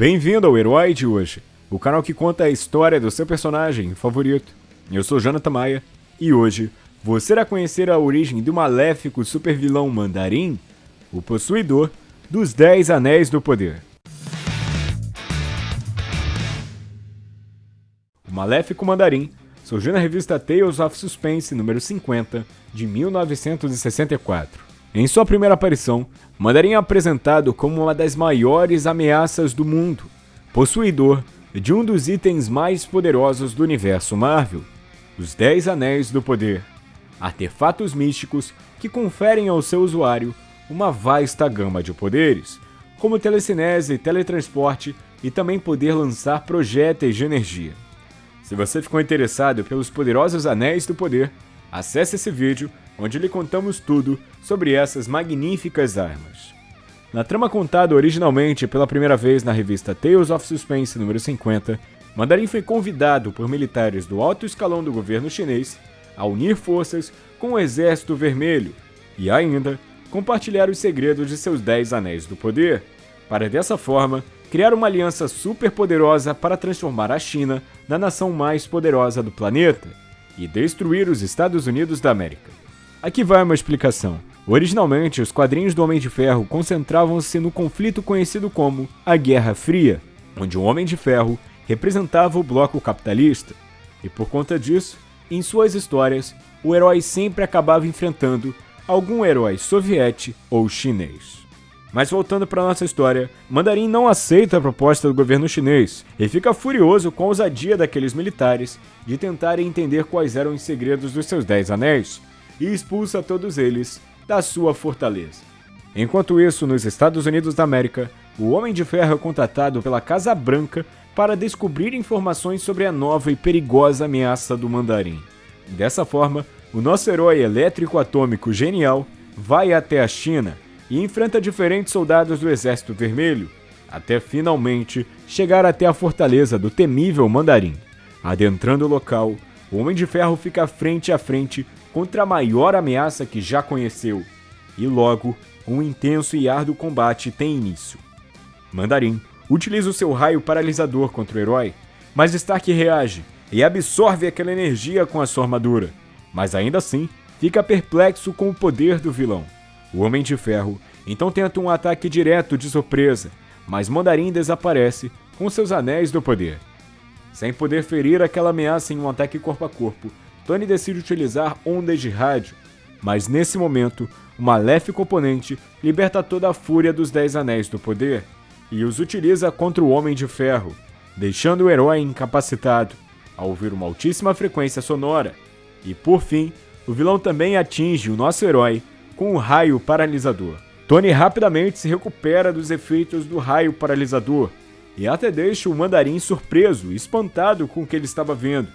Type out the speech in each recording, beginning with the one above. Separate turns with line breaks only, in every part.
Bem-vindo ao Herói de hoje, o canal que conta a história do seu personagem favorito. Eu sou Jonathan Maia e hoje você irá conhecer a origem do maléfico supervilão Mandarim, o possuidor dos Dez Anéis do Poder. O maléfico Mandarim surgiu na revista Tales of Suspense número 50 de 1964. Em sua primeira aparição, Mandarim é apresentado como uma das maiores ameaças do mundo, possuidor de um dos itens mais poderosos do universo Marvel, os Dez Anéis do Poder, artefatos místicos que conferem ao seu usuário uma vasta gama de poderes, como telecinese, teletransporte e também poder lançar projéteis de energia. Se você ficou interessado pelos poderosos Anéis do Poder, acesse esse vídeo onde lhe contamos tudo sobre essas magníficas armas. Na trama contada originalmente pela primeira vez na revista Tales of Suspense número 50, Mandarim foi convidado por militares do alto escalão do governo chinês a unir forças com o Exército Vermelho e ainda compartilhar os segredos de seus Dez Anéis do Poder, para dessa forma criar uma aliança super poderosa para transformar a China na nação mais poderosa do planeta e destruir os Estados Unidos da América. Aqui vai uma explicação. Originalmente, os quadrinhos do Homem de Ferro concentravam-se no conflito conhecido como a Guerra Fria, onde o Homem de Ferro representava o bloco capitalista, e por conta disso, em suas histórias, o herói sempre acabava enfrentando algum herói soviético ou chinês. Mas voltando para nossa história, Mandarim não aceita a proposta do governo chinês e fica furioso com a ousadia daqueles militares de tentarem entender quais eram os segredos dos seus Dez Anéis, e expulsa todos eles da sua fortaleza. Enquanto isso, nos Estados Unidos da América, o Homem de Ferro é contratado pela Casa Branca para descobrir informações sobre a nova e perigosa ameaça do Mandarim. Dessa forma, o nosso herói elétrico atômico genial vai até a China e enfrenta diferentes soldados do Exército Vermelho, até finalmente chegar até a fortaleza do temível Mandarim. Adentrando o local, o Homem de Ferro fica frente a frente contra a maior ameaça que já conheceu, e logo um intenso e árduo combate tem início. Mandarim utiliza o seu raio paralisador contra o herói, mas Stark reage e absorve aquela energia com a sua armadura, mas ainda assim fica perplexo com o poder do vilão. O Homem de Ferro então tenta um ataque direto de surpresa, mas Mandarim desaparece com seus anéis do poder. Sem poder ferir aquela ameaça em um ataque corpo a corpo, Tony decide utilizar ondas de rádio, mas nesse momento, o maléfico oponente liberta toda a fúria dos Dez Anéis do Poder e os utiliza contra o Homem de Ferro, deixando o herói incapacitado ao ouvir uma altíssima frequência sonora. E por fim, o vilão também atinge o nosso herói com um raio paralisador. Tony rapidamente se recupera dos efeitos do raio paralisador e até deixa o mandarim surpreso espantado com o que ele estava vendo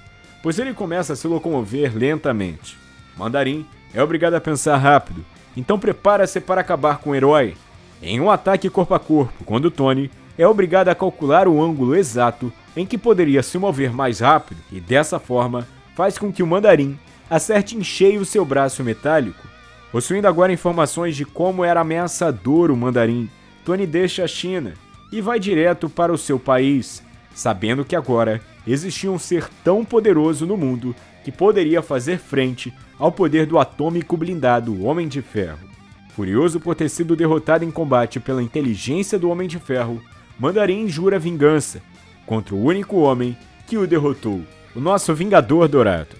pois ele começa a se locomover lentamente. Mandarim é obrigado a pensar rápido, então prepara-se para acabar com o herói. Em um ataque corpo a corpo, quando Tony é obrigado a calcular o ângulo exato em que poderia se mover mais rápido e dessa forma faz com que o Mandarim acerte em cheio seu braço metálico. Possuindo agora informações de como era ameaçador o Mandarim, Tony deixa a China e vai direto para o seu país, sabendo que agora existia um ser tão poderoso no mundo que poderia fazer frente ao poder do atômico blindado Homem de Ferro. Furioso por ter sido derrotado em combate pela inteligência do Homem de Ferro, Mandarim jura vingança contra o único homem que o derrotou, o nosso Vingador Dourado.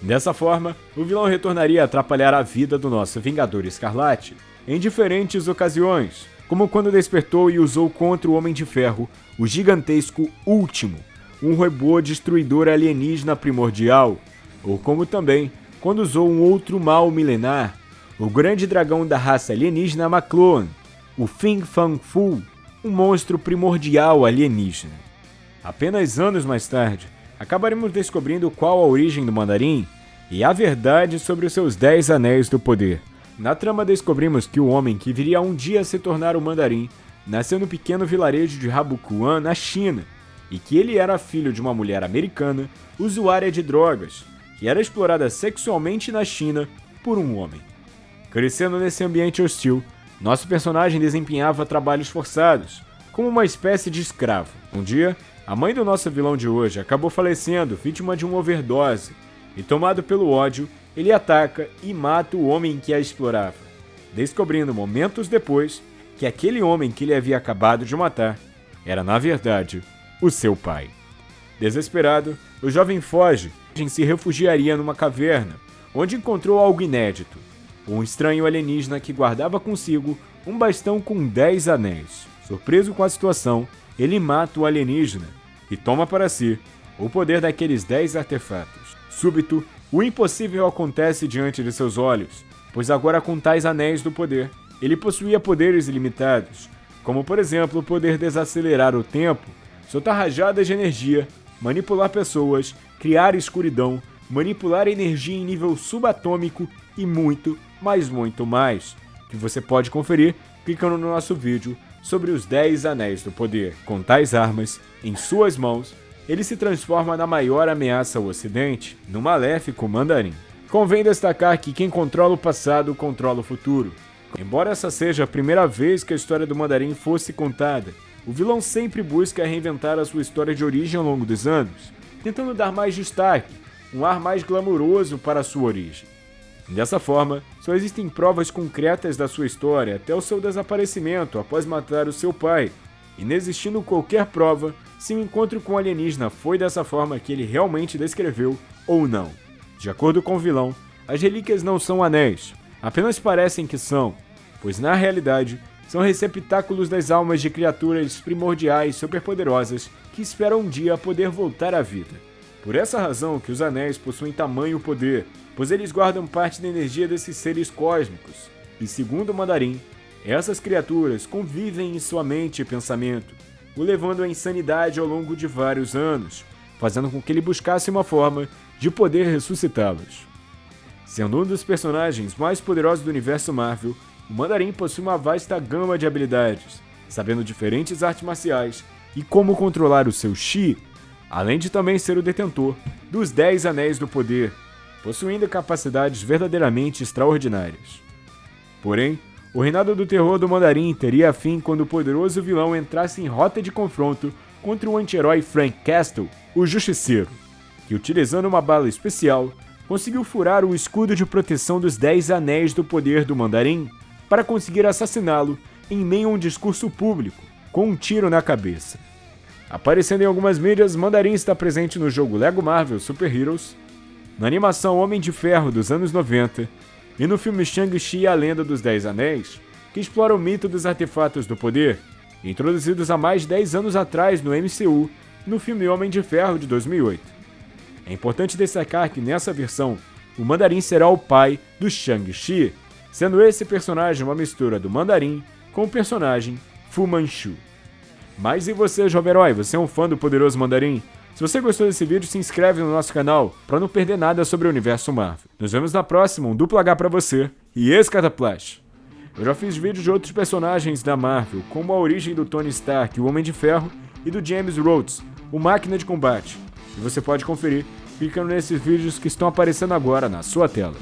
Dessa forma, o vilão retornaria a atrapalhar a vida do nosso Vingador Escarlate em diferentes ocasiões, como quando despertou e usou contra o Homem de Ferro o gigantesco Último, um robô destruidor alienígena primordial, ou como também quando usou um outro mal milenar, o grande dragão da raça alienígena Macloan, o Fing Fang Fu, um monstro primordial alienígena. Apenas anos mais tarde, acabaremos descobrindo qual a origem do mandarim e a verdade sobre os seus Dez Anéis do Poder. Na trama descobrimos que o homem que viria um dia a se tornar o mandarim nasceu no pequeno vilarejo de Rabukuan, na China, e que ele era filho de uma mulher americana usuária de drogas, que era explorada sexualmente na China por um homem. Crescendo nesse ambiente hostil, nosso personagem desempenhava trabalhos forçados, como uma espécie de escravo. Um dia, a mãe do nosso vilão de hoje acabou falecendo, vítima de uma overdose, e tomado pelo ódio, ele ataca e mata o homem que a explorava, descobrindo momentos depois que aquele homem que ele havia acabado de matar era, na verdade, o seu pai. Desesperado, o jovem foge e se refugiaria numa caverna, onde encontrou algo inédito: um estranho alienígena que guardava consigo um bastão com dez anéis. Surpreso com a situação, ele mata o alienígena e toma para si o poder daqueles dez artefatos. Súbito, o impossível acontece diante de seus olhos, pois agora com tais anéis do poder, ele possuía poderes ilimitados, como por exemplo poder desacelerar o tempo, soltar rajadas de energia, manipular pessoas, criar escuridão, manipular energia em nível subatômico e muito, mas muito mais, que você pode conferir clicando no nosso vídeo sobre os 10 Anéis do Poder. Com tais armas em suas mãos, ele se transforma na maior ameaça ao Ocidente, no maléfico Mandarim. Convém destacar que quem controla o passado controla o futuro. Embora essa seja a primeira vez que a história do Mandarim fosse contada, o vilão sempre busca reinventar a sua história de origem ao longo dos anos, tentando dar mais destaque, um ar mais glamouroso para a sua origem. Dessa forma, só existem provas concretas da sua história até o seu desaparecimento após matar o seu pai, Inexistindo qualquer prova se o encontro com o alienígena foi dessa forma que ele realmente descreveu ou não. De acordo com o vilão, as relíquias não são anéis, apenas parecem que são, pois na realidade são receptáculos das almas de criaturas primordiais superpoderosas que esperam um dia poder voltar à vida. Por essa razão que os anéis possuem tamanho poder, pois eles guardam parte da energia desses seres cósmicos. E segundo o Mandarim, essas criaturas convivem em sua mente e pensamento, o levando à insanidade ao longo de vários anos, fazendo com que ele buscasse uma forma de poder ressuscitá-los. Sendo um dos personagens mais poderosos do universo Marvel, o Mandarim possui uma vasta gama de habilidades, sabendo diferentes artes marciais e como controlar o seu Chi, além de também ser o detentor dos 10 Anéis do Poder, possuindo capacidades verdadeiramente extraordinárias. Porém, o reinado do terror do Mandarim teria fim quando o poderoso vilão entrasse em rota de confronto contra o anti-herói Frank Castle, o Justiceiro, que utilizando uma bala especial, conseguiu furar o escudo de proteção dos Dez Anéis do Poder do Mandarim para conseguir assassiná-lo em meio a um discurso público, com um tiro na cabeça. Aparecendo em algumas mídias, Mandarim está presente no jogo Lego Marvel Super Heroes, na animação Homem de Ferro dos anos 90 e no filme Shang-Chi e a Lenda dos Dez Anéis, que explora o mito dos artefatos do poder, introduzidos há mais de 10 anos atrás no MCU, no filme Homem de Ferro de 2008. É importante destacar que nessa versão, o Mandarim será o pai do Shang-Chi, sendo esse personagem uma mistura do Mandarim com o personagem Fu Manchu. Mas e você, jovem herói? Você é um fã do poderoso Mandarim? Se você gostou desse vídeo, se inscreve no nosso canal para não perder nada sobre o universo Marvel. Nos vemos na próxima, um duplo H pra você e esse Cataplash. Eu já fiz vídeos de outros personagens da Marvel, como a origem do Tony Stark, o Homem de Ferro, e do James Rhodes, o Máquina de Combate. E você pode conferir clicando nesses vídeos que estão aparecendo agora na sua tela.